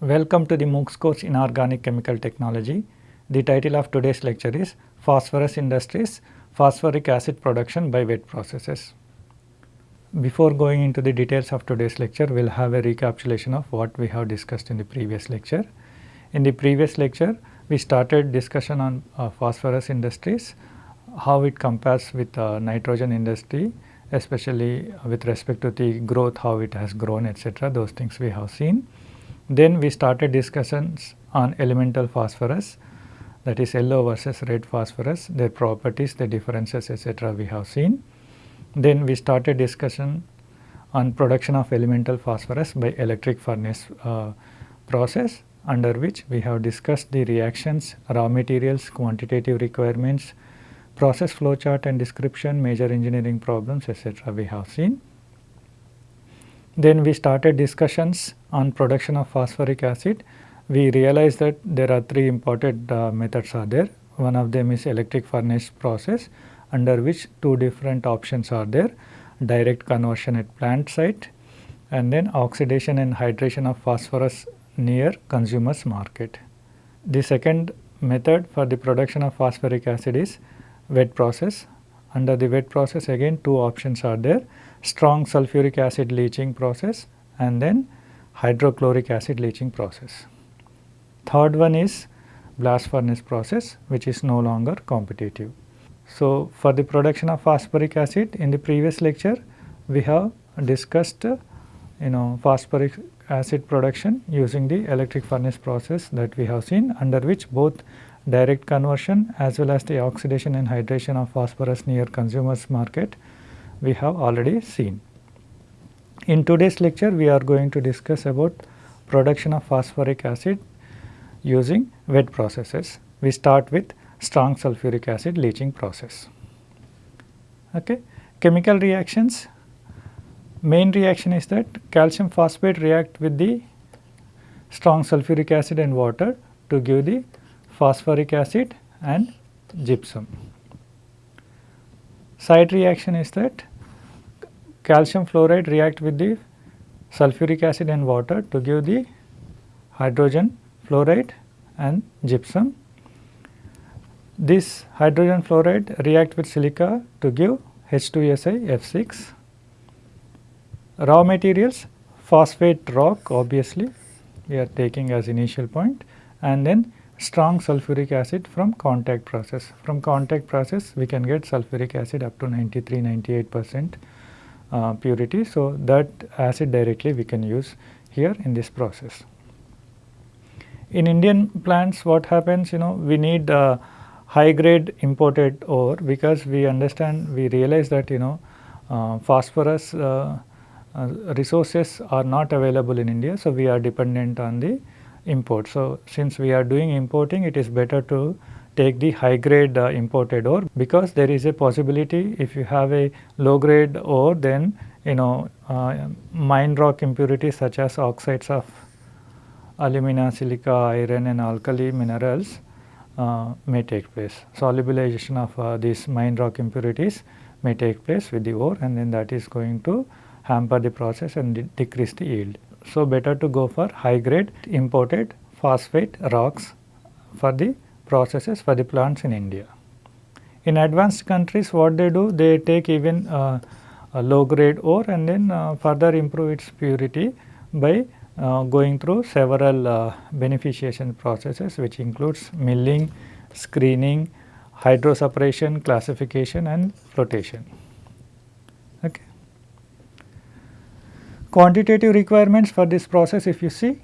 Welcome to the MOOCs course in Organic Chemical Technology. The title of today's lecture is Phosphorus Industries Phosphoric Acid Production by Wet Processes. Before going into the details of today's lecture, we will have a recapitulation of what we have discussed in the previous lecture. In the previous lecture, we started discussion on uh, phosphorus industries, how it compares with uh, nitrogen industry, especially with respect to the growth, how it has grown etc. those things we have seen. Then we started discussions on elemental phosphorus that is yellow versus red phosphorus, their properties, their differences etc. we have seen. Then we started discussion on production of elemental phosphorus by electric furnace uh, process under which we have discussed the reactions, raw materials, quantitative requirements, process flow chart and description, major engineering problems etc. we have seen. Then we started discussions on production of phosphoric acid. We realized that there are three important uh, methods are there. One of them is electric furnace process under which two different options are there direct conversion at plant site and then oxidation and hydration of phosphorus near consumers market. The second method for the production of phosphoric acid is wet process. Under the wet process again two options are there strong sulfuric acid leaching process and then hydrochloric acid leaching process. Third one is blast furnace process which is no longer competitive. So, for the production of phosphoric acid in the previous lecture we have discussed you know phosphoric acid production using the electric furnace process that we have seen under which both direct conversion as well as the oxidation and hydration of phosphorus near consumers market we have already seen. In today's lecture we are going to discuss about production of phosphoric acid using wet processes. We start with strong sulfuric acid leaching process. Okay. Chemical reactions main reaction is that calcium phosphate react with the strong sulfuric acid and water to give the phosphoric acid and gypsum. Side reaction is that calcium fluoride react with the sulfuric acid and water to give the hydrogen fluoride and gypsum. This hydrogen fluoride react with silica to give H2SI F6. Raw materials phosphate rock obviously we are taking as initial point and then strong sulfuric acid from contact process. From contact process we can get sulfuric acid up to 93 98 percent uh, purity. So, that acid directly we can use here in this process. In Indian plants what happens you know we need uh, high grade imported ore because we understand we realize that you know uh, phosphorus uh, uh, resources are not available in India. So, we are dependent on the import. So, since we are doing importing it is better to take the high grade uh, imported ore because there is a possibility if you have a low grade ore then you know uh, mine rock impurities such as oxides of alumina, silica, iron and alkali minerals uh, may take place. Solubilization of uh, these mine rock impurities may take place with the ore and then that is going to hamper the process and de decrease the yield. So, better to go for high grade imported phosphate rocks for the processes for the plants in India. In advanced countries what they do they take even uh, low grade ore and then uh, further improve its purity by uh, going through several uh, beneficiation processes which includes milling, screening, hydroseparation, classification and flotation. Okay. Quantitative requirements for this process if you see,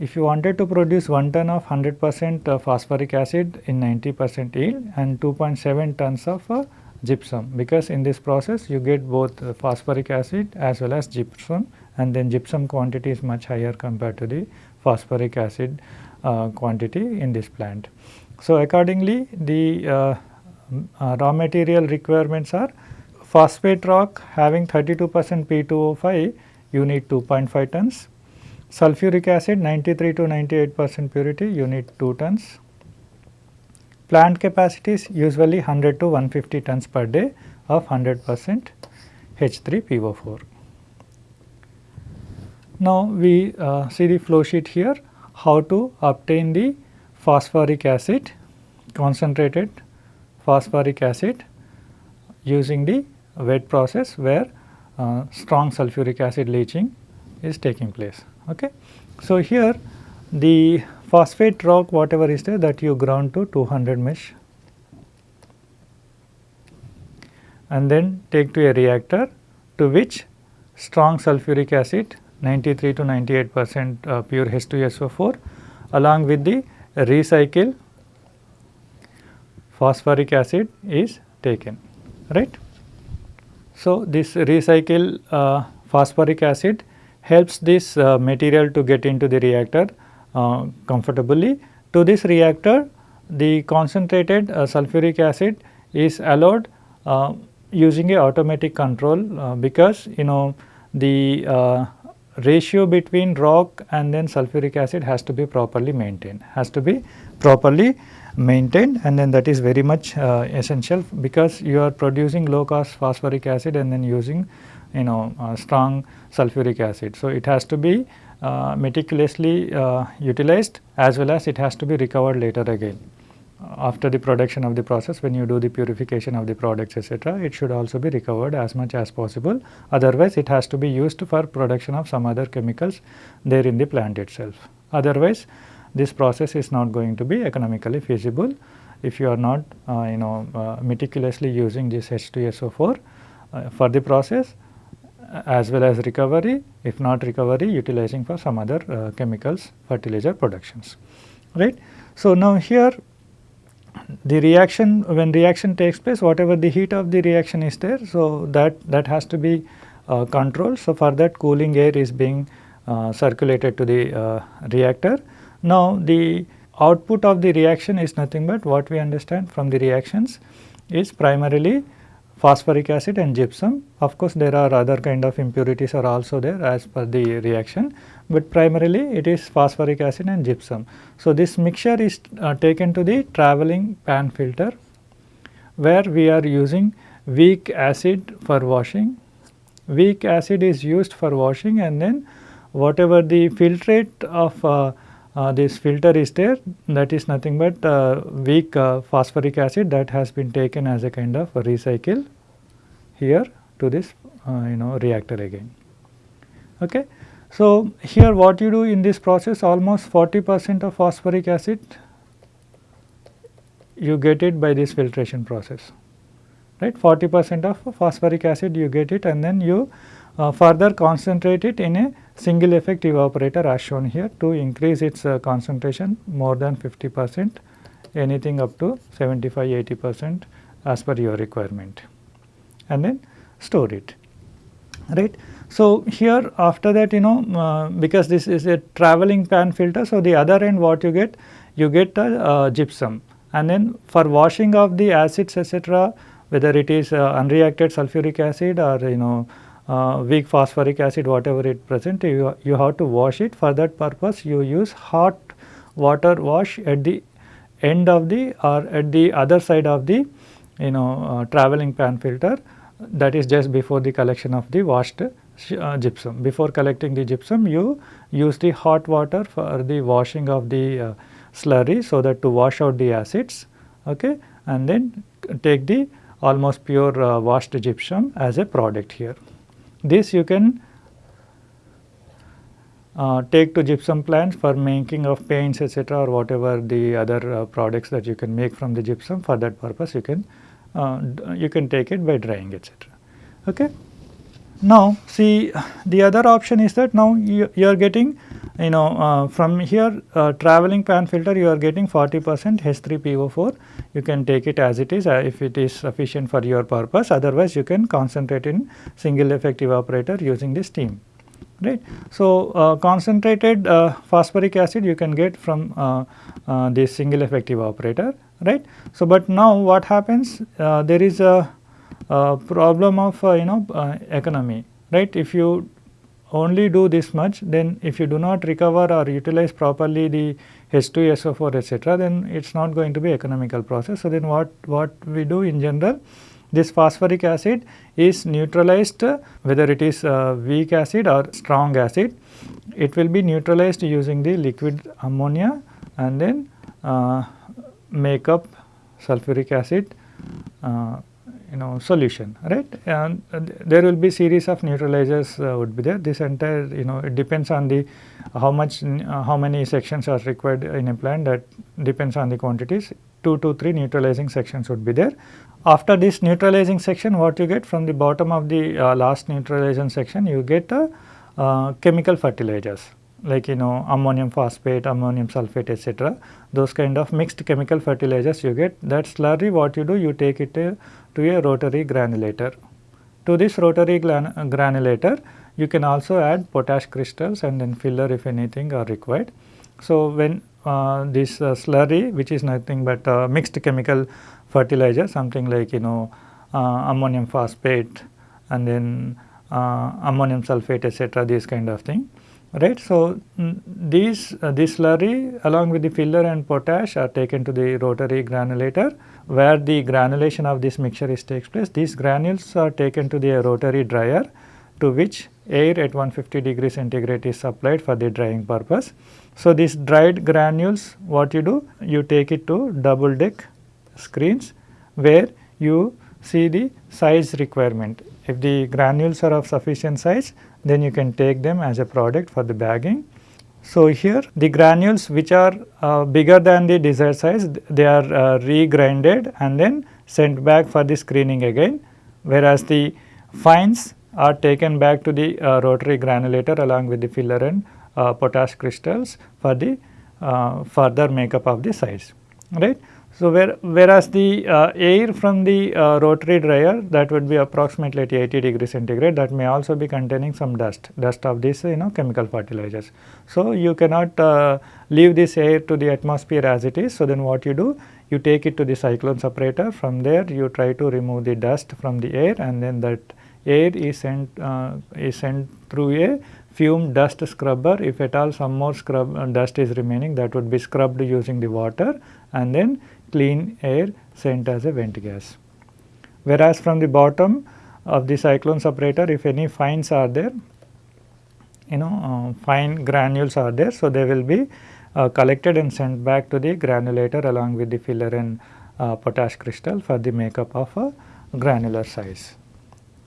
if you wanted to produce 1 ton of 100 percent phosphoric acid in 90 percent yield and 2.7 tons of uh, gypsum because in this process you get both uh, phosphoric acid as well as gypsum and then gypsum quantity is much higher compared to the phosphoric acid uh, quantity in this plant. So, accordingly the uh, uh raw material requirements are phosphate rock having 32 percent P2O5 you need 2.5 tons. Sulfuric acid 93 to 98 percent purity you need 2 tons. Plant capacity is usually 100 to 150 tons per day of 100 percent H3PO4. Now, we uh, see the flow sheet here how to obtain the phosphoric acid concentrated phosphoric acid using the wet process where uh, strong sulfuric acid leaching is taking place. Okay. So, here the phosphate rock whatever is there that you ground to 200 mesh and then take to a reactor to which strong sulfuric acid 93 to 98 percent uh, pure H2SO4 along with the recycle phosphoric acid is taken right. So, this recycle uh, phosphoric acid helps this uh, material to get into the reactor uh, comfortably. To this reactor the concentrated uh, sulfuric acid is allowed using a automatic control because you know the ratio between rock and then sulfuric acid has to be properly maintained, has to be properly maintained and then that is very much uh, essential because you are producing low cost phosphoric acid and then using you know strong sulfuric acid. So, it has to be uh, meticulously uh, utilized as well as it has to be recovered later again after the production of the process when you do the purification of the products etc., it should also be recovered as much as possible otherwise it has to be used for production of some other chemicals there in the plant itself. Otherwise this process is not going to be economically feasible if you are not uh, you know uh, meticulously using this H2SO4 uh, for the process as well as recovery if not recovery utilizing for some other uh, chemicals fertilizer productions right. So, now here the reaction when reaction takes place whatever the heat of the reaction is there. So, that that has to be uh, controlled. So, for that cooling air is being uh, circulated to the uh, reactor. Now, the output of the reaction is nothing but what we understand from the reactions is primarily phosphoric acid and gypsum. Of course, there are other kind of impurities are also there as per the reaction, but primarily it is phosphoric acid and gypsum. So, this mixture is uh, taken to the travelling pan filter where we are using weak acid for washing. Weak acid is used for washing and then whatever the filtrate of uh, this filter is there that is nothing but uh, weak uh, phosphoric acid that has been taken as a kind of a recycle here to this uh, you know reactor again. Okay. So, here what you do in this process almost 40 percent of phosphoric acid you get it by this filtration process right 40 percent of phosphoric acid you get it and then you uh, further concentrate it in a single effect evaporator as shown here to increase its uh, concentration more than 50 percent anything up to 75 80 percent as per your requirement and then store it right. So, here after that you know uh, because this is a travelling pan filter. So, the other end what you get you get a uh, gypsum and then for washing of the acids etc., whether it is uh, unreacted sulfuric acid or you know uh, weak phosphoric acid whatever it present you, you have to wash it for that purpose you use hot water wash at the end of the or at the other side of the you know uh, travelling pan filter that is just before the collection of the washed uh, gypsum. Before collecting the gypsum you use the hot water for the washing of the uh, slurry so that to wash out the acids okay and then take the almost pure uh, washed gypsum as a product here. This you can uh, take to gypsum plants for making of paints etc., or whatever the other uh, products that you can make from the gypsum for that purpose you can uh, you can take it by drying etc. Okay. Now, see the other option is that now you, you are getting you know uh, from here uh, travelling pan filter you are getting 40 percent H3PO4 you can take it as it is uh, if it is sufficient for your purpose. Otherwise you can concentrate in single effect evaporator using the steam. Right. So, uh, concentrated uh, phosphoric acid you can get from uh, this single effect evaporator. Right. So, but now what happens? There is a uh, problem of you know economy. Right? If you only do this much then if you do not recover or utilize properly the H2SO4 etc then it is not going to be economical process. So, then what, what we do in general this phosphoric acid is neutralized whether it is weak acid or strong acid. It will be neutralized using the liquid ammonia and then uh, make up sulfuric acid uh, you know solution right? And there will be series of neutralizers uh, would be there. This entire you know it depends on the how much uh, how many sections are required in a plant. That depends on the quantities. 2 to 3 neutralizing sections would be there. After this neutralizing section what you get from the bottom of the uh, last neutralization section you get uh, chemical fertilizers like you know ammonium phosphate, ammonium sulphate etc. Those kind of mixed chemical fertilizers you get that slurry what you do you take it uh, to a rotary granulator. To this rotary granulator you can also add potash crystals and then filler if anything are required. So, when uh, this uh, slurry which is nothing but uh, mixed chemical fertilizer something like you know uh, ammonium phosphate and then uh, ammonium sulphate etc. this kind of thing right. So, these uh, this slurry along with the filler and potash are taken to the rotary granulator where the granulation of this mixture is takes place. These granules are taken to the rotary dryer to which air at 150 degree centigrade is supplied for the drying purpose. So, these dried granules what you do? You take it to double deck screens where you see the size requirement. If the granules are of sufficient size then you can take them as a product for the bagging. So, here the granules which are uh, bigger than the desired size they are uh, regrinded and then sent back for the screening again whereas the fines are taken back to the uh, rotary granulator along with the filler and uh, potash crystals for the uh, further makeup of the size right. So, where, whereas the uh, air from the uh, rotary dryer that would be approximately at 80 degree centigrade that may also be containing some dust, dust of these you know chemical fertilizers. So, you cannot uh, leave this air to the atmosphere as it is. So, then what you do? You take it to the cyclone separator from there you try to remove the dust from the air and then that air is sent, uh, is sent through a fume dust scrubber if at all some more scrub uh, dust is remaining that would be scrubbed using the water and then clean air sent as a vent gas. Whereas from the bottom of the cyclone separator if any fines are there you know uh, fine granules are there. So, they will be uh, collected and sent back to the granulator along with the filler and uh, potash crystal for the makeup of a granular size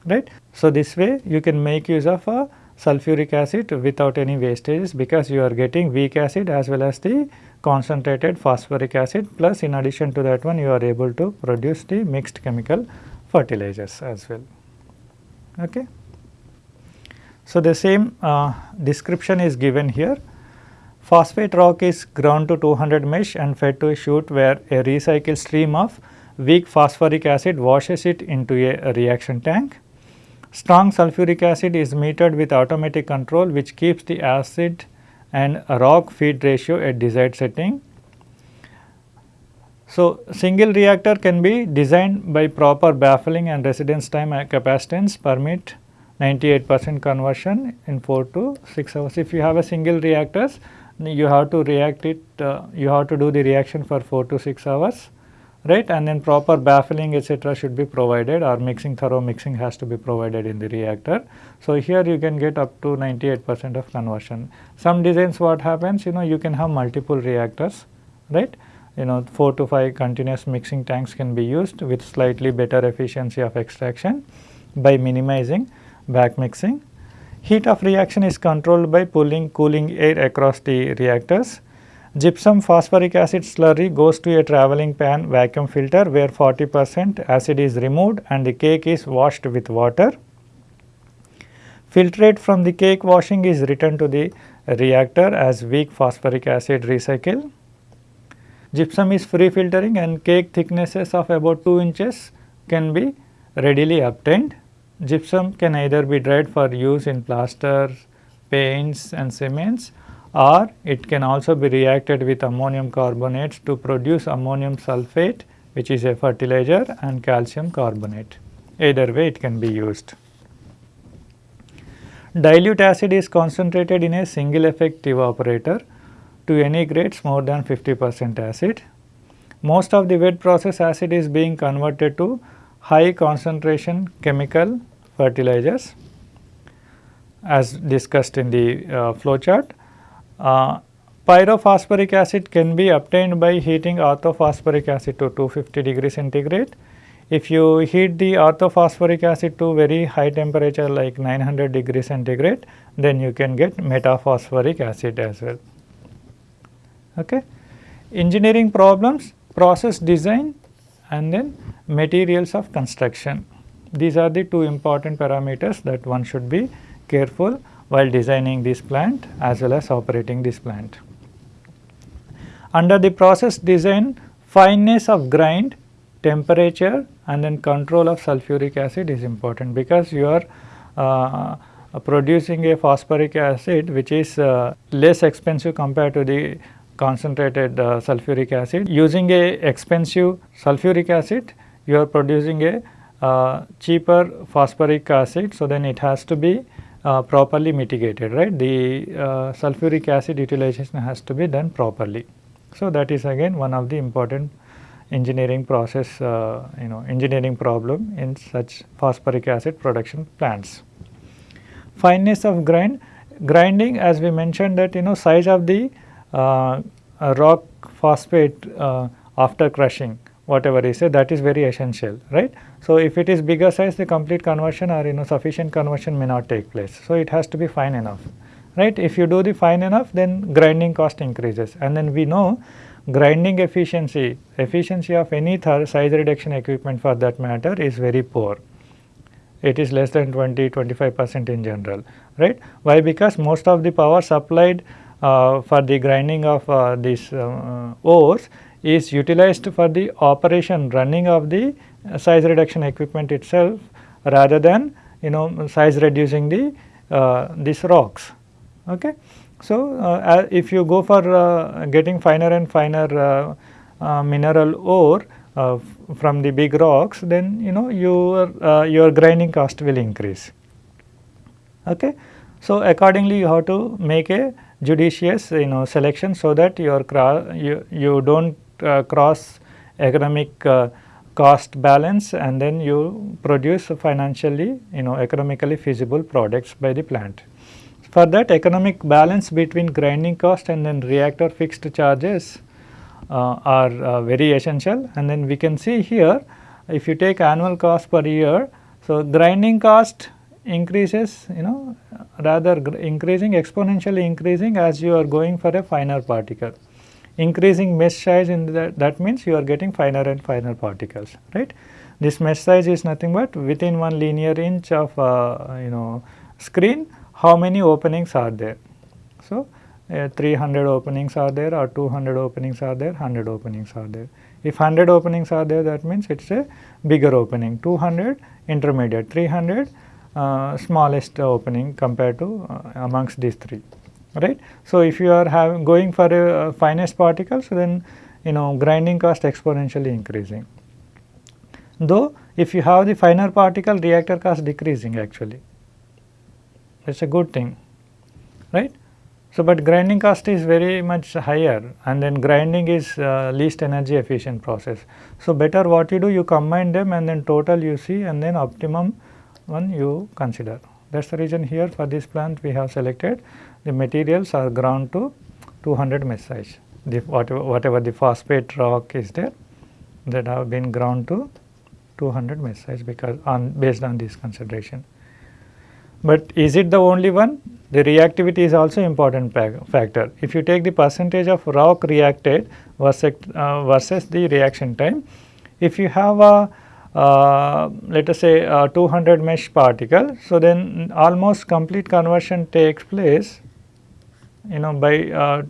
right. So, this way you can make use of a sulfuric acid without any wastages because you are getting weak acid as well as the concentrated phosphoric acid plus in addition to that one you are able to produce the mixed chemical fertilizers as well. Okay. So, the same uh, description is given here. Phosphate rock is ground to 200 mesh and fed to a chute where a recycled stream of weak phosphoric acid washes it into a reaction tank. Strong sulfuric acid is metered with automatic control which keeps the acid and rock feed ratio at desired setting. So, single reactor can be designed by proper baffling and residence time capacitance permit 98 percent conversion in 4 to 6 hours. If you have a single reactors, you have to react it, uh, you have to do the reaction for 4 to 6 hours right and then proper baffling etc. should be provided or mixing thorough mixing has to be provided in the reactor. So, here you can get up to 98 percent of conversion. Some designs what happens you know you can have multiple reactors right you know 4 to 5 continuous mixing tanks can be used with slightly better efficiency of extraction by minimizing back mixing. Heat of reaction is controlled by pulling cooling air across the reactors Gypsum phosphoric acid slurry goes to a travelling pan vacuum filter where 40 percent acid is removed and the cake is washed with water. Filtrate from the cake washing is returned to the reactor as weak phosphoric acid recycle. Gypsum is free filtering and cake thicknesses of about 2 inches can be readily obtained. Gypsum can either be dried for use in plasters, paints and cements or it can also be reacted with ammonium carbonates to produce ammonium sulphate which is a fertilizer and calcium carbonate. Either way it can be used. Dilute acid is concentrated in a single effect evaporator to any grades more than 50 percent acid. Most of the wet process acid is being converted to high concentration chemical fertilizers as discussed in the uh, flow chart. Uh, pyrophosphoric acid can be obtained by heating orthophosphoric acid to 250 degree centigrade. If you heat the orthophosphoric acid to very high temperature like 900 degree centigrade, then you can get metaphosphoric acid as well. Okay. Engineering problems, process design and then materials of construction. These are the two important parameters that one should be careful while designing this plant as well as operating this plant. Under the process design, fineness of grind, temperature and then control of sulfuric acid is important because you are uh, producing a phosphoric acid which is uh, less expensive compared to the concentrated uh, sulfuric acid. Using a expensive sulfuric acid, you are producing a uh, cheaper phosphoric acid. So, then it has to be uh, properly mitigated, right. The uh, sulfuric acid utilization has to be done properly. So, that is again one of the important engineering process, uh, you know, engineering problem in such phosphoric acid production plants. Fineness of grind, grinding as we mentioned that you know size of the rock phosphate after crushing whatever is say that is very essential right. So, if it is bigger size the complete conversion or you know sufficient conversion may not take place. So, it has to be fine enough right. If you do the fine enough then grinding cost increases and then we know grinding efficiency, efficiency of any size reduction equipment for that matter is very poor. It is less than 20, 25 percent in general, right. Why? Because most of the power supplied uh, for the grinding of uh, these uh, ores is utilized for the operation running of the size reduction equipment itself rather than you know size reducing the uh, these rocks. Okay. So, uh, if you go for uh, getting finer and finer mineral ore from the big rocks then you know your your grinding cost will increase. Okay. So, accordingly you have to make a judicious you know selection so that your you, you do not uh, cross economic uh, cost balance and then you produce financially you know economically feasible products by the plant. For that economic balance between grinding cost and then reactor fixed charges uh, are uh, very essential and then we can see here if you take annual cost per year. So, grinding cost increases you know rather increasing exponentially increasing as you are going for a finer particle. Increasing mesh size in that, that means you are getting finer and finer particles right. This mesh size is nothing but within one linear inch of uh, you know screen how many openings are there. So, uh, 300 openings are there or 200 openings are there 100 openings are there. If 100 openings are there that means it is a bigger opening 200 intermediate 300 uh, smallest opening compared to uh, amongst these three right. So, if you are having going for a finest particles then you know grinding cost exponentially increasing. Though if you have the finer particle reactor cost decreasing actually it is a good thing right. So, but grinding cost is very much higher and then grinding is uh, least energy efficient process. So, better what you do you combine them and then total you see and then optimum one you consider. That is the reason here for this plant we have selected the materials are ground to 200 mesh size. The whatever, whatever the phosphate rock is there that have been ground to 200 mesh size because on based on this consideration. But is it the only one? The reactivity is also important factor. If you take the percentage of rock reacted versus, uh, versus the reaction time, if you have a let us say 200 mesh particle. So, then almost complete conversion takes place you know by uh,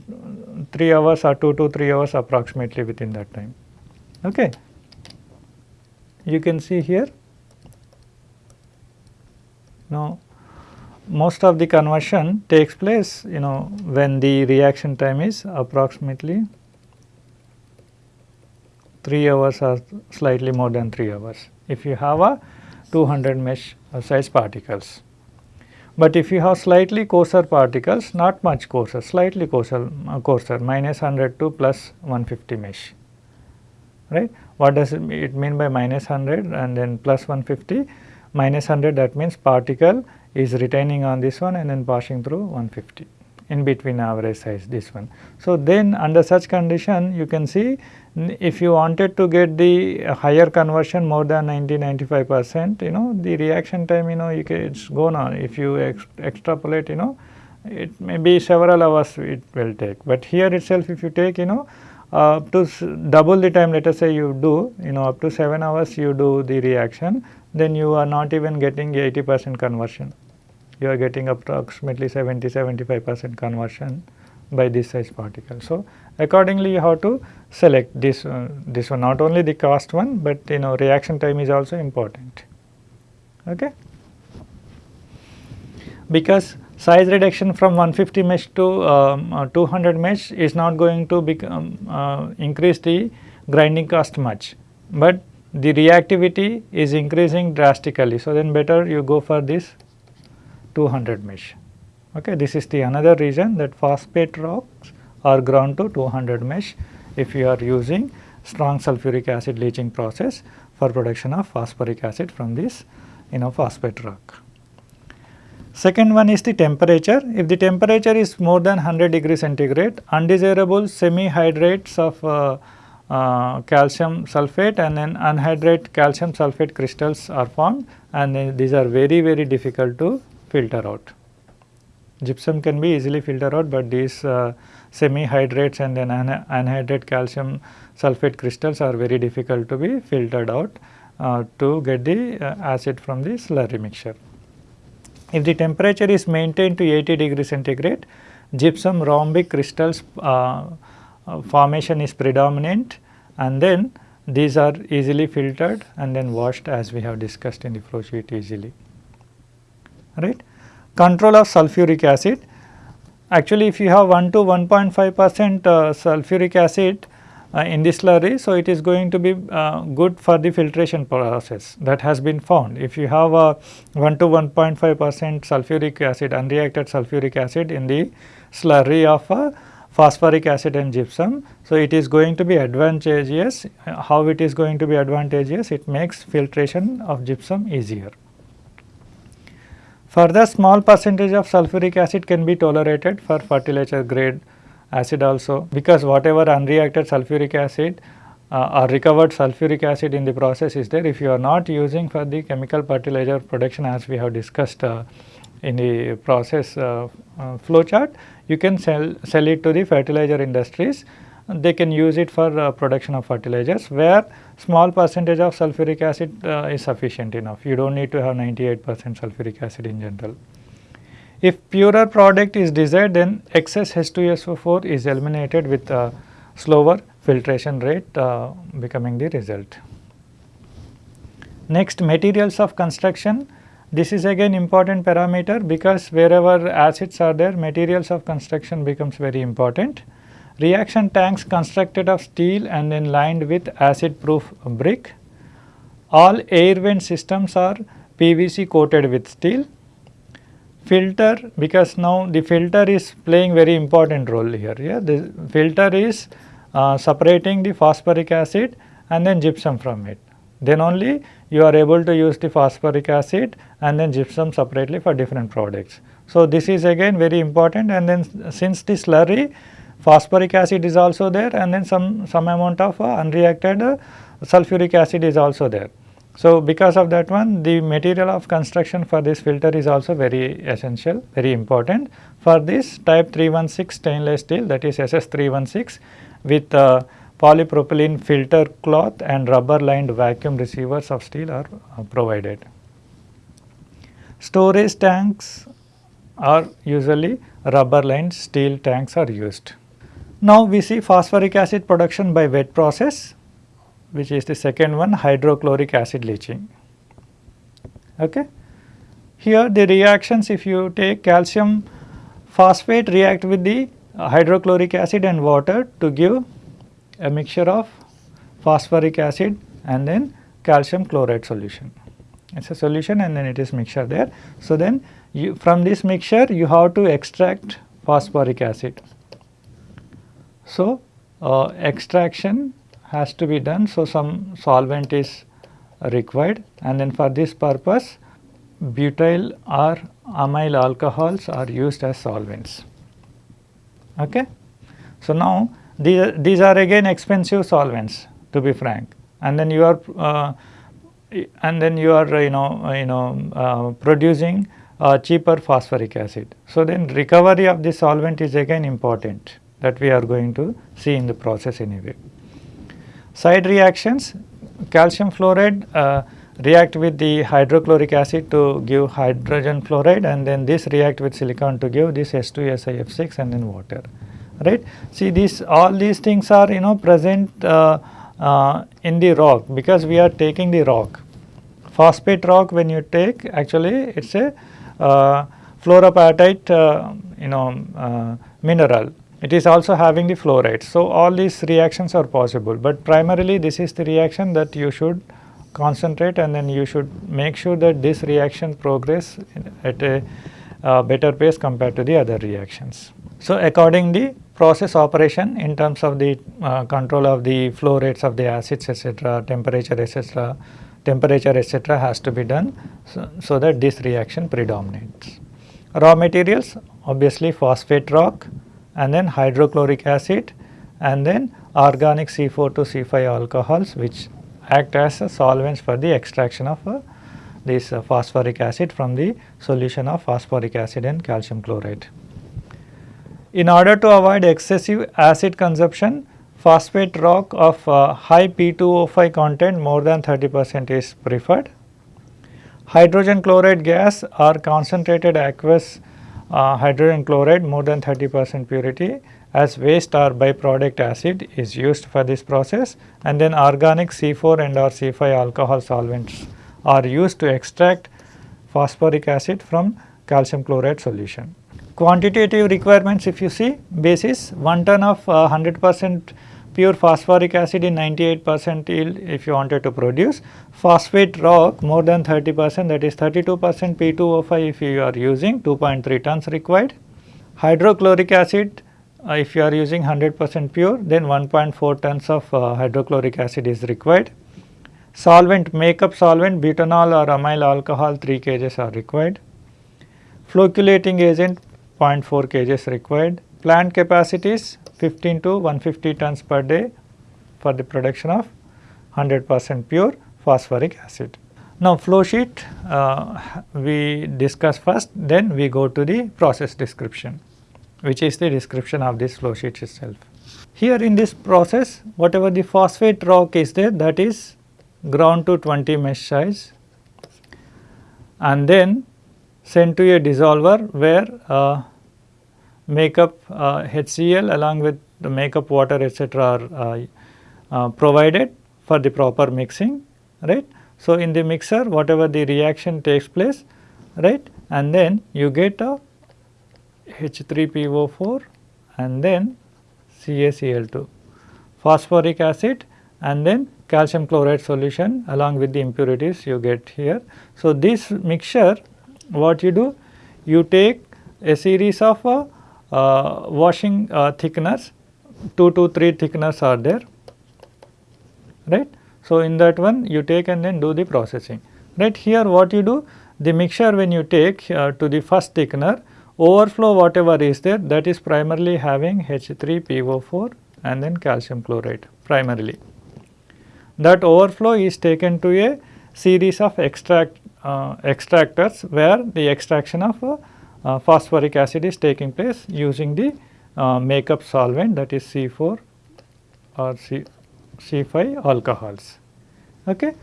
3 hours or 2 to 3 hours approximately within that time. Okay. You can see here now most of the conversion takes place you know when the reaction time is approximately 3 hours or slightly more than 3 hours if you have a 200 mesh size particles. But if you have slightly coarser particles not much coarser slightly coarser, uh, coarser minus 100 to plus 150 mesh right. What does it mean by minus 100 and then plus 150? Minus 100 that means particle is retaining on this one and then passing through 150 in between average size this one. So, then under such condition you can see if you wanted to get the higher conversion more than 90 95 percent you know the reaction time you know you can it is gone on if you ex extrapolate you know it may be several hours it will take. But here itself if you take you know uh, up to double the time let us say you do you know up to 7 hours you do the reaction then you are not even getting 80 percent conversion. You are getting approximately 70 75 percent conversion by this size particle. So, accordingly you have to select this uh, this one not only the cost one, but you know reaction time is also important. Okay. Because size reduction from 150 mesh to um, uh, 200 mesh is not going to become uh, increase the grinding cost much, but the reactivity is increasing drastically. So, then better you go for this 200 mesh. Okay. This is the another reason that phosphate rocks are ground to 200 mesh if you are using strong sulfuric acid leaching process for production of phosphoric acid from this you know phosphate rock. Second one is the temperature. If the temperature is more than 100 degree centigrade, undesirable semi-hydrates of uh, uh, calcium sulfate and then anhydrate calcium sulfate crystals are formed and these are very very difficult to filter out. Gypsum can be easily filtered out, but these uh, semi-hydrates and then anhydrate calcium sulfate crystals are very difficult to be filtered out uh, to get the uh, acid from the slurry mixture. If the temperature is maintained to 80 degree centigrade, gypsum rhombic crystals uh, uh, formation is predominant and then these are easily filtered and then washed as we have discussed in the flow sheet easily. Right. Control of sulfuric acid. Actually, if you have 1 to 1.5 percent uh, sulfuric acid, uh, in the slurry. So, it is going to be uh, good for the filtration process that has been found. If you have a 1 to 1.5 percent sulfuric acid unreacted sulfuric acid in the slurry of a phosphoric acid and gypsum. So, it is going to be advantageous. How it is going to be advantageous? It makes filtration of gypsum easier. Further small percentage of sulfuric acid can be tolerated for fertilizer grade acid also. Because whatever unreacted sulfuric acid uh, or recovered sulfuric acid in the process is there if you are not using for the chemical fertilizer production as we have discussed uh, in the process uh, uh flow chart you can sell sell it to the fertilizer industries. They can use it for uh, production of fertilizers where small percentage of sulfuric acid uh, is sufficient enough you do not need to have 98 percent sulfuric acid in general. If purer product is desired then excess H2SO4 is eliminated with a slower filtration rate uh, becoming the result. Next materials of construction this is again important parameter because wherever acids are there materials of construction becomes very important. Reaction tanks constructed of steel and then lined with acid proof brick. All air vent systems are PVC coated with steel filter because now the filter is playing very important role here. Yeah? The filter is uh, separating the phosphoric acid and then gypsum from it. Then only you are able to use the phosphoric acid and then gypsum separately for different products. So, this is again very important and then since the slurry phosphoric acid is also there and then some, some amount of uh, unreacted uh, sulfuric acid is also there. So, because of that one the material of construction for this filter is also very essential, very important. For this type 316 stainless steel that is SS 316 with uh, polypropylene filter cloth and rubber lined vacuum receivers of steel are uh, provided. Storage tanks are usually rubber lined steel tanks are used. Now, we see phosphoric acid production by wet process which is the second one hydrochloric acid leaching. Okay. Here the reactions if you take calcium phosphate react with the hydrochloric acid and water to give a mixture of phosphoric acid and then calcium chloride solution. It is a solution and then it is mixture there. So, then you from this mixture you have to extract phosphoric acid. So, uh, extraction has to be done. So, some solvent is required and then for this purpose butyl or amyl alcohols are used as solvents. Okay. So, now these, these are again expensive solvents to be frank and then you are uh, and then you are you know you know uh, producing cheaper phosphoric acid. So, then recovery of the solvent is again important that we are going to see in the process anyway. Side reactions calcium fluoride uh, react with the hydrochloric acid to give hydrogen fluoride and then this react with silicon to give this H2SiF6 and then water right. See these all these things are you know present uh, uh, in the rock because we are taking the rock. Phosphate rock when you take actually it is a uh, uh, you know uh, mineral it is also having the fluoride. So, all these reactions are possible, but primarily this is the reaction that you should concentrate and then you should make sure that this reaction progress at a uh, better pace compared to the other reactions. So, according the process operation in terms of the uh, control of the flow rates of the acids etc., temperature etc., temperature etc. has to be done so, so that this reaction predominates. Raw materials obviously phosphate rock, and then hydrochloric acid and then organic C4 to C5 alcohols which act as solvents for the extraction of uh, this uh, phosphoric acid from the solution of phosphoric acid and calcium chloride. In order to avoid excessive acid consumption, phosphate rock of uh, high P2O5 content more than 30 percent is preferred. Hydrogen chloride gas or concentrated aqueous uh, hydrogen chloride more than 30 percent purity as waste or byproduct acid is used for this process and then organic C4 and or C5 alcohol solvents are used to extract phosphoric acid from calcium chloride solution. Quantitative requirements if you see basis 1 ton of 100 uh, percent pure phosphoric acid in 98 percent yield if you wanted to produce. Phosphate rock more than 30 percent that is 32 percent P2O5 if you are using 2.3 tons required. Hydrochloric acid uh, if you are using 100 percent pure then 1.4 tons of uh, hydrochloric acid is required. Solvent makeup solvent butanol or amyl alcohol 3 kgs are required. Flocculating agent 0.4 kgs required. Plant capacities 15 to 150 tons per day for the production of 100 percent pure phosphoric acid. Now, flow sheet uh, we discuss first then we go to the process description which is the description of this flow sheet itself. Here in this process whatever the phosphate rock is there that is ground to 20 mesh size and then sent to a dissolver where uh, makeup uh, HCl along with the makeup water etc. are uh, uh, provided for the proper mixing right. So, in the mixer whatever the reaction takes place right and then you get a H3PO4 and then CaCl2 phosphoric acid and then calcium chloride solution along with the impurities you get here. So, this mixture what you do you take a series of uh, washing uh, thickeners 2 to 3 thickeners are there right. So, in that one you take and then do the processing right here what you do the mixture when you take uh, to the first thickener overflow whatever is there that is primarily having H3PO4 and then calcium chloride primarily. That overflow is taken to a series of extract uh, extractors where the extraction of uh, uh, phosphoric acid is taking place using the uh, makeup solvent that is C4 or C, C5 alcohols. Okay.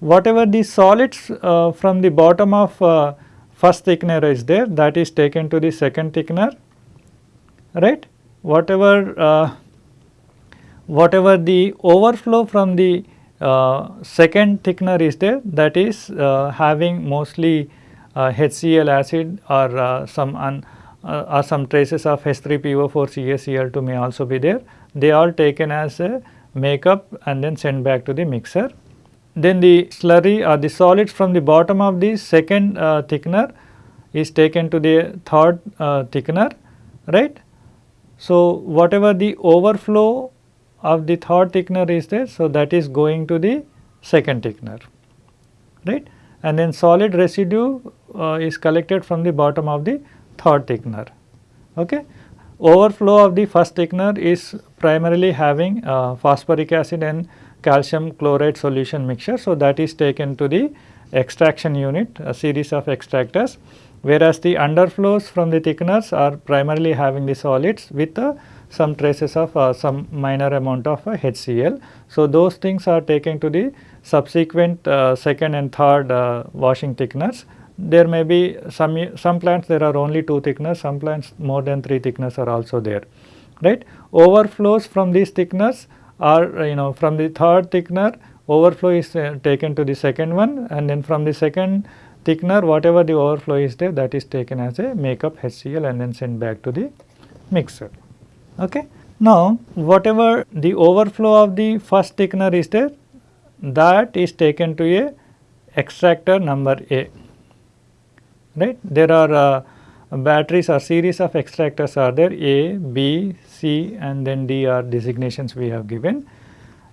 Whatever the solids uh, from the bottom of uh, first thickener is there that is taken to the second thickener right. Whatever uh, whatever the overflow from the uh, second thickener is there that is having mostly HCl acid or some un, uh, or some traces of H3PO4 CaCl2 may also be there. They are taken as a makeup and then sent back to the mixer. Then the slurry or the solids from the bottom of the second uh, thickener is taken to the third uh, thickener right. So, whatever the overflow of the third thickener is there. So, that is going to the second thickener right and then solid residue uh, is collected from the bottom of the third thickener. Okay. Overflow of the first thickener is primarily having uh, phosphoric acid and calcium chloride solution mixture. So, that is taken to the extraction unit a series of extractors whereas the underflows from the thickeners are primarily having the solids with uh, some traces of uh, some minor amount of uh, HCl. So, those things are taken to the subsequent uh, second and third uh, washing thickeners. There may be some, some plants there are only two thickeners, some plants more than three thickeners are also there, right. Overflows from these thickeners are you know from the third thickener overflow is uh, taken to the second one and then from the second thickener whatever the overflow is there that is taken as a makeup HCl and then sent back to the mixer. Okay. Now, whatever the overflow of the first thickener is there that is taken to a extractor number A right. There are uh, batteries or series of extractors are there A, B, C and then D are designations we have given.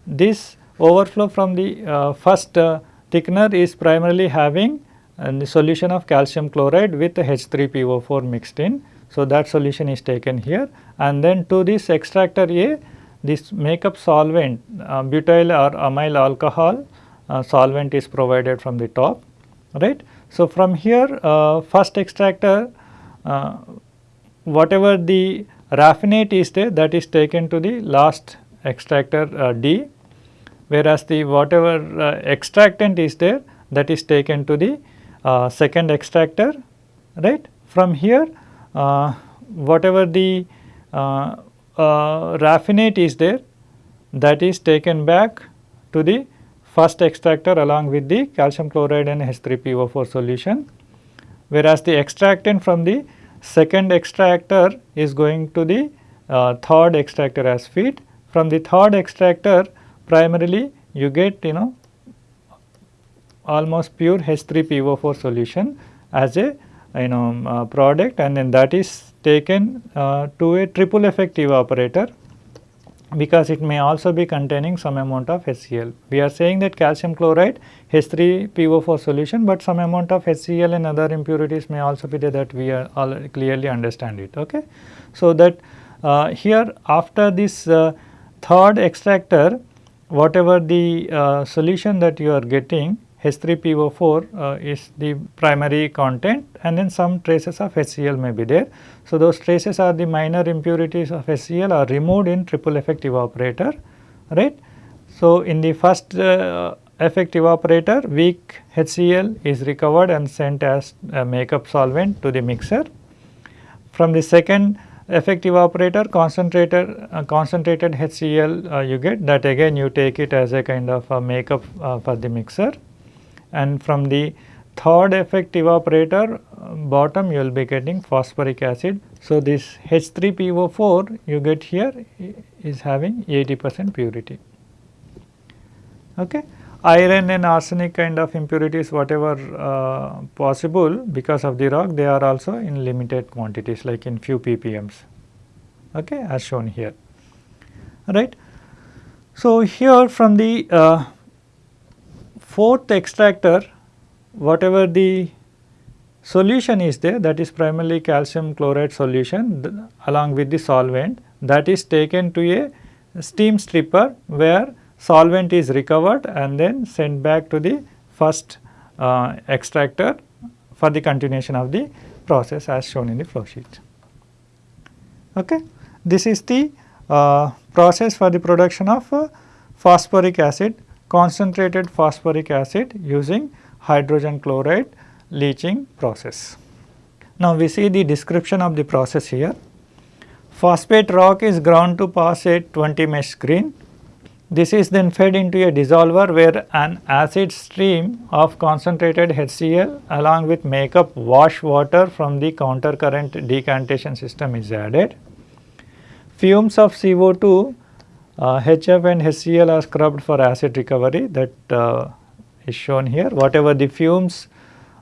This overflow from the uh, first uh, thickener is primarily having uh, the solution of calcium chloride with H3PO4 mixed in. So, that solution is taken here and then to this extractor A this makeup solvent uh, butyl or amyl alcohol uh, solvent is provided from the top right. So, from here uh, first extractor whatever the raffinate is there that is taken to the last extractor D whereas the whatever uh, extractant is there that is taken to the uh, second extractor right. From here uh, whatever the uh, uh, raffinate is there that is taken back to the first extractor along with the calcium chloride and H3PO4 solution whereas the extractant from the second extractor is going to the uh, third extractor as feed. From the third extractor primarily you get you know almost pure H3PO4 solution as a you know uh, product and then that is taken uh, to a triple effect evaporator because it may also be containing some amount of HCl. We are saying that calcium chloride H3PO4 solution, but some amount of HCl and other impurities may also be there that we are clearly understand it. Okay. So, that uh, here after this uh, third extractor whatever the uh, solution that you are getting H3PO4 uh, is the primary content and then some traces of HCl may be there. So, those traces are the minor impurities of HCl are removed in triple effect evaporator right. So, in the first uh, effect evaporator weak HCl is recovered and sent as a makeup solvent to the mixer. From the second effect evaporator concentrated uh, concentrated HCl uh, you get that again you take it as a kind of a makeup uh, for the mixer and from the third effect evaporator bottom you will be getting phosphoric acid. So, this H3PO4 you get here is having 80 percent purity. Okay. Iron and arsenic kind of impurities whatever uh, possible because of the rock they are also in limited quantities like in few ppms okay, as shown here right. So, here from the uh, fourth extractor whatever the solution is there that is primarily calcium chloride solution along with the solvent that is taken to a steam stripper where solvent is recovered and then sent back to the first uh, extractor for the continuation of the process as shown in the flow sheet. Okay. This is the uh, process for the production of uh, phosphoric acid concentrated phosphoric acid using hydrogen chloride leaching process. Now, we see the description of the process here. Phosphate rock is ground to pass a 20 mesh screen. This is then fed into a dissolver where an acid stream of concentrated HCl along with makeup wash water from the counter current decantation system is added. Fumes of CO2 uh, HF and HCl are scrubbed for acid recovery that uh, is shown here. Whatever the fumes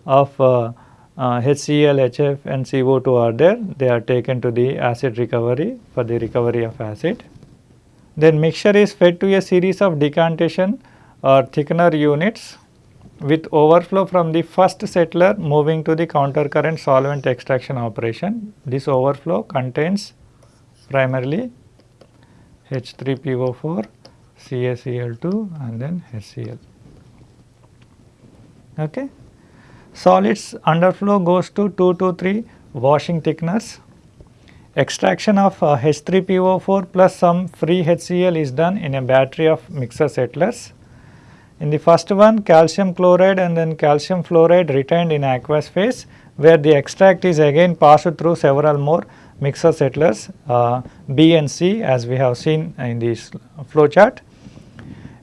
of uh, HCl, HF and CO2 are there, they are taken to the acid recovery for the recovery of acid. Then mixture is fed to a series of decantation or thickener units with overflow from the first settler moving to the counter current solvent extraction operation. This overflow contains primarily H3PO4, CaCl2 and then HCl. Okay. Solids underflow goes to 2 to 3 washing thickeners. Extraction of uh, H3PO4 plus some free HCl is done in a battery of mixer settlers. In the first one calcium chloride and then calcium fluoride retained in aqueous phase where the extract is again passed through several more mixer settlers uh, B and C as we have seen in this flow chart.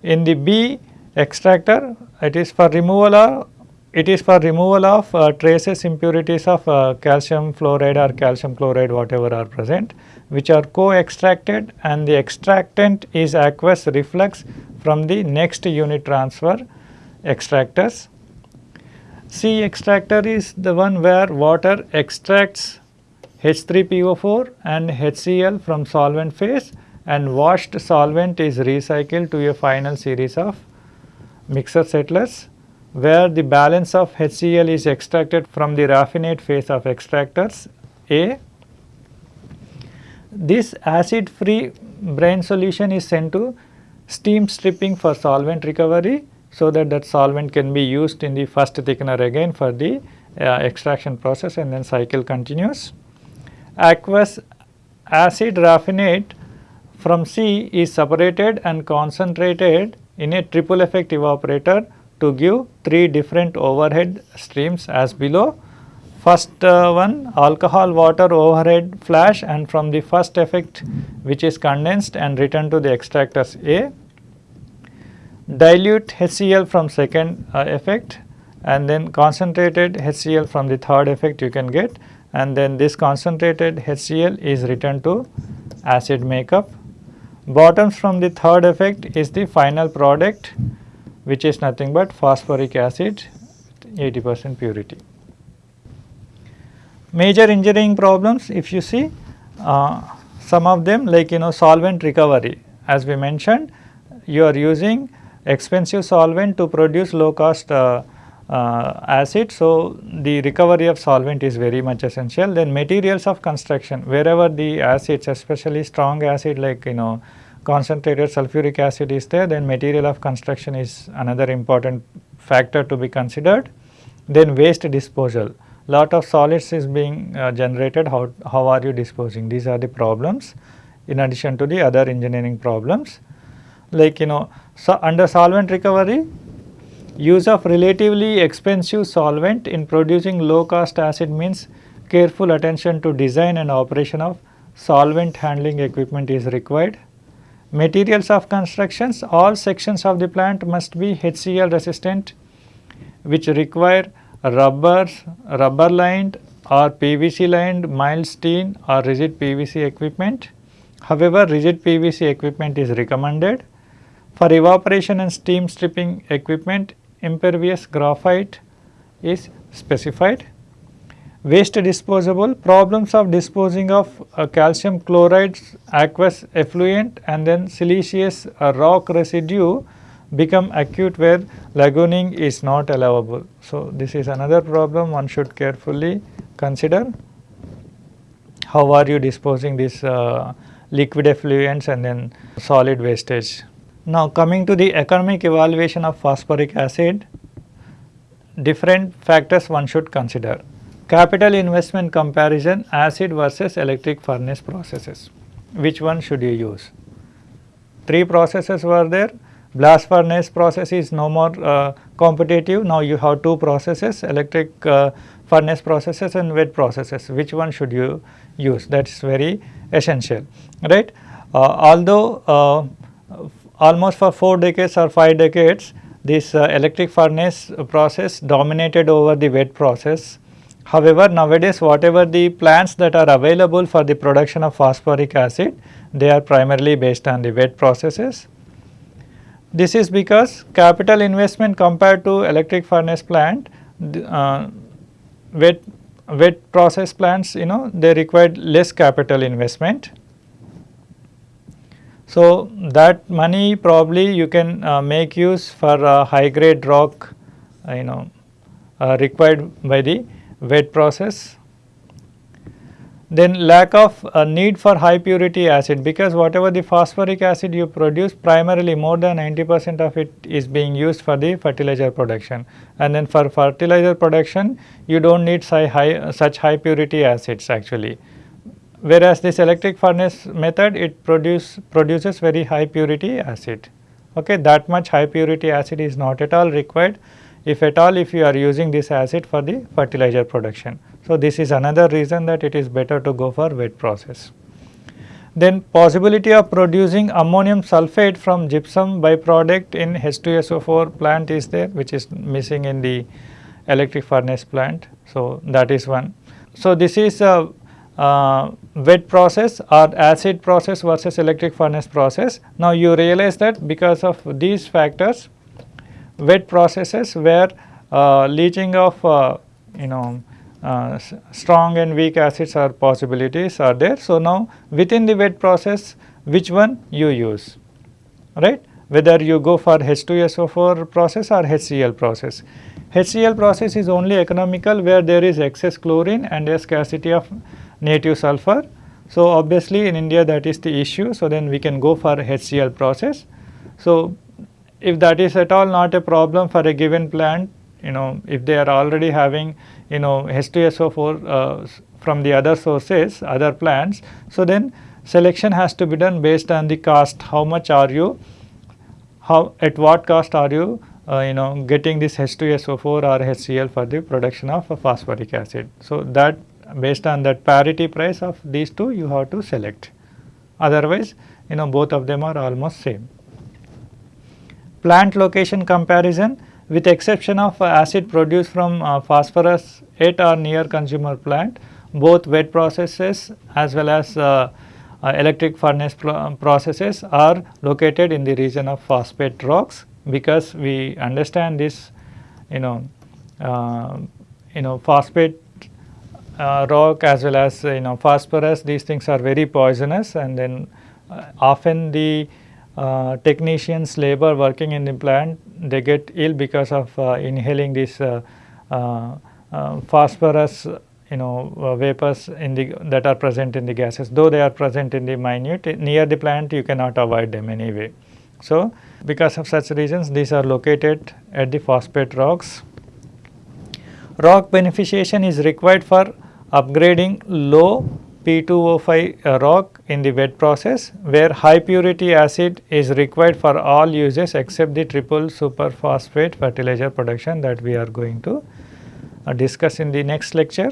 In the B extractor it is for removal of it is for removal of uh, traces impurities of uh, calcium fluoride or calcium chloride whatever are present which are co-extracted and the extractant is aqueous reflux from the next unit transfer extractors. C extractor is the one where water extracts H3PO4 and HCl from solvent phase and washed solvent is recycled to a final series of mixer settlers where the balance of HCl is extracted from the raffinate phase of extractors A. This acid free brine solution is sent to steam stripping for solvent recovery so that that solvent can be used in the first thickener again for the uh, extraction process and then cycle continues. Aqueous acid raffinate from C is separated and concentrated in a triple effect evaporator to give three different overhead streams as below. First uh, one alcohol water overhead flash and from the first effect which is condensed and returned to the extractors A. Dilute HCl from second uh, effect and then concentrated HCl from the third effect you can get and then this concentrated HCl is returned to acid makeup. Bottoms from the third effect is the final product which is nothing but phosphoric acid 80 percent purity. Major engineering problems if you see uh, some of them like you know solvent recovery as we mentioned you are using expensive solvent to produce low cost uh, uh, acid. So, the recovery of solvent is very much essential. Then materials of construction wherever the acids especially strong acid like you know concentrated sulfuric acid is there then material of construction is another important factor to be considered. Then waste disposal lot of solids is being uh, generated how, how are you disposing these are the problems in addition to the other engineering problems like you know so under solvent recovery use of relatively expensive solvent in producing low cost acid means careful attention to design and operation of solvent handling equipment is required Materials of constructions, all sections of the plant must be HCl resistant which require rubber, rubber lined or PVC lined mild steel or rigid PVC equipment. However, rigid PVC equipment is recommended. For evaporation and steam stripping equipment, impervious graphite is specified waste disposable problems of disposing of uh, calcium chloride aqueous effluent and then siliceous uh, rock residue become acute where lagooning is not allowable. So, this is another problem one should carefully consider how are you disposing this uh, liquid effluents and then solid wastage. Now coming to the economic evaluation of phosphoric acid, different factors one should consider. Capital investment comparison acid versus electric furnace processes. Which one should you use? Three processes were there. Blast furnace process is no more uh, competitive. Now you have two processes electric uh, furnace processes and wet processes. Which one should you use? That is very essential, right? Uh, although uh, almost for 4 decades or 5 decades this uh, electric furnace process dominated over the wet process However, nowadays whatever the plants that are available for the production of phosphoric acid, they are primarily based on the wet processes. This is because capital investment compared to electric furnace plant, uh, wet, wet process plants you know they required less capital investment. So, that money probably you can uh, make use for uh, high grade rock uh, you know uh, required by the wet process. Then lack of uh, need for high purity acid because whatever the phosphoric acid you produce primarily more than 90 percent of it is being used for the fertilizer production and then for fertilizer production you do not need high, such high purity acids actually whereas this electric furnace method it produce produces very high purity acid. Okay that much high purity acid is not at all required if at all if you are using this acid for the fertilizer production. So this is another reason that it is better to go for wet process. Then possibility of producing ammonium sulphate from gypsum byproduct in H2SO4 plant is there which is missing in the electric furnace plant. So that is one. So this is a uh, wet process or acid process versus electric furnace process. Now you realize that because of these factors wet processes where uh, leaching of uh, you know uh, strong and weak acids are possibilities are there. So now within the wet process which one you use right whether you go for H2SO4 process or HCl process. HCl process is only economical where there is excess chlorine and a scarcity of native sulfur. So, obviously in India that is the issue. So, then we can go for HCl process. So, if that is at all not a problem for a given plant, you know if they are already having you know H2SO4 uh, from the other sources, other plants. So, then selection has to be done based on the cost, how much are you, how at what cost are you uh, you know getting this H2SO4 or HCl for the production of phosphoric acid. So, that based on that parity price of these two you have to select otherwise you know both of them are almost same. Plant location comparison with exception of acid produced from uh, phosphorus at or near consumer plant both wet processes as well as uh, uh, electric furnace processes are located in the region of phosphate rocks because we understand this you know uh, you know phosphate uh, rock as well as you know phosphorus these things are very poisonous and then uh, often the uh, technicians labor working in the plant they get ill because of uh, inhaling this uh, uh, phosphorus you know vapors in the that are present in the gases though they are present in the minute near the plant you cannot avoid them anyway. So, because of such reasons these are located at the phosphate rocks. Rock beneficiation is required for upgrading low P2O5 uh, rock in the wet process where high purity acid is required for all uses except the triple superphosphate fertilizer production that we are going to uh, discuss in the next lecture.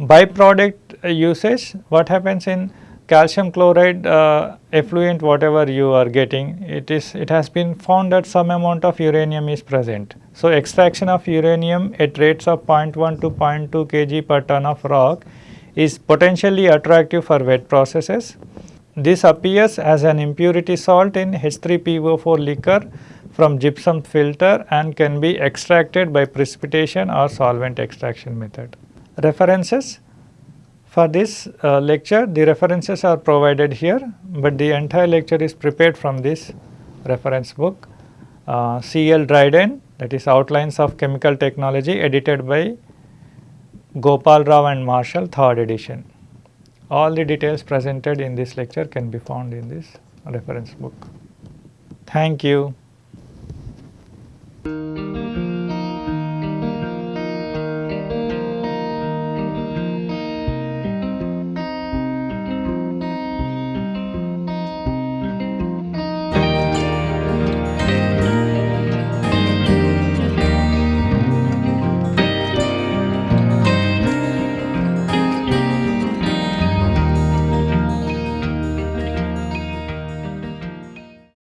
Byproduct uh, usage what happens in calcium chloride uh, effluent whatever you are getting it is it has been found that some amount of uranium is present. So, extraction of uranium at rates of 0.1 to 0.2 kg per ton of rock is potentially attractive for wet processes. This appears as an impurity salt in H3PO4 liquor from gypsum filter and can be extracted by precipitation or solvent extraction method. References for this uh, lecture, the references are provided here, but the entire lecture is prepared from this reference book. Uh, C.L. Dryden that is Outlines of Chemical Technology edited by Gopal Rao and Marshall 3rd edition. All the details presented in this lecture can be found in this reference book. Thank you.